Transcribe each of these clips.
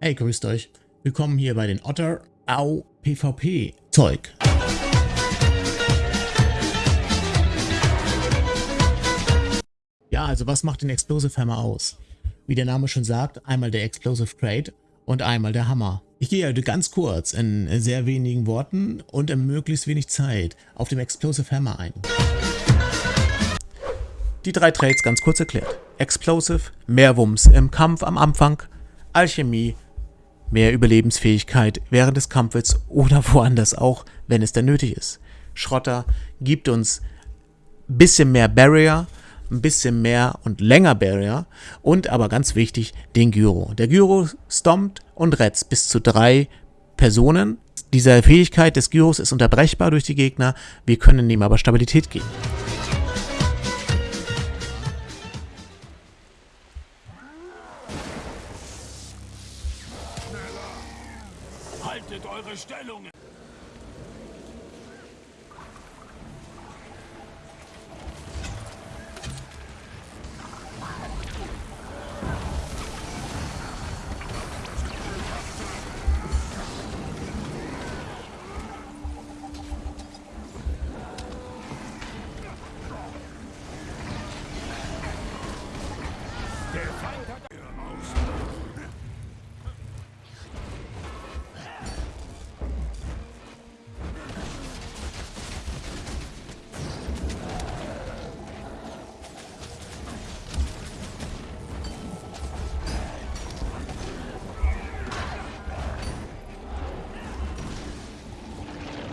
Hey, grüßt euch. Willkommen hier bei den Otter Au PvP Zeug. Ja, also was macht den Explosive Hammer aus? Wie der Name schon sagt, einmal der Explosive Crate und einmal der Hammer. Ich gehe heute ganz kurz, in sehr wenigen Worten und in möglichst wenig Zeit auf dem Explosive Hammer ein. Die drei Trades ganz kurz erklärt. Explosive, mehr Wumms im Kampf am Anfang, Alchemie, mehr Überlebensfähigkeit während des Kampfes oder woanders auch, wenn es denn nötig ist. Schrotter gibt uns bisschen mehr Barrier, ein bisschen mehr und länger Barrier und aber ganz wichtig, den Gyro. Der Gyro stompt und retzt bis zu drei Personen. Diese Fähigkeit des Gyros ist unterbrechbar durch die Gegner, wir können ihm aber Stabilität geben. Haltet eure Stellungen!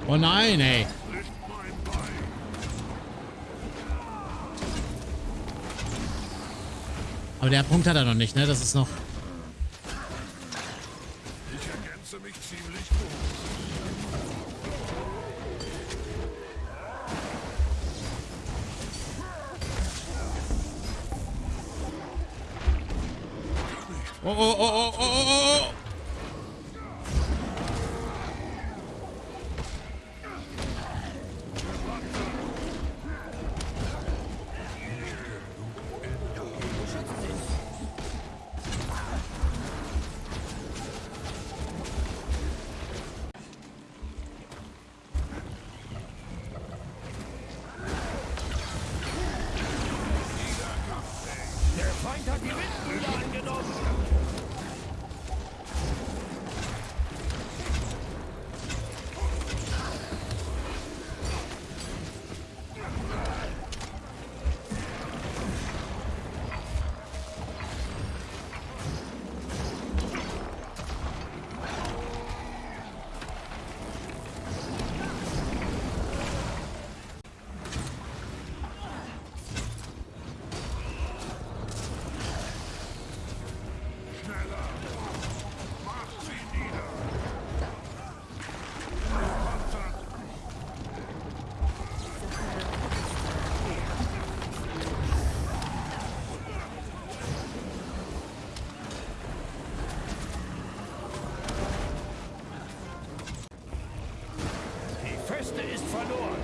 Oh nein, ey. Aber der Punkt hat er noch nicht, ne? Das ist noch... Ich ergänze mich ziemlich gut. Oh, oh, oh, oh, oh, oh, oh. door.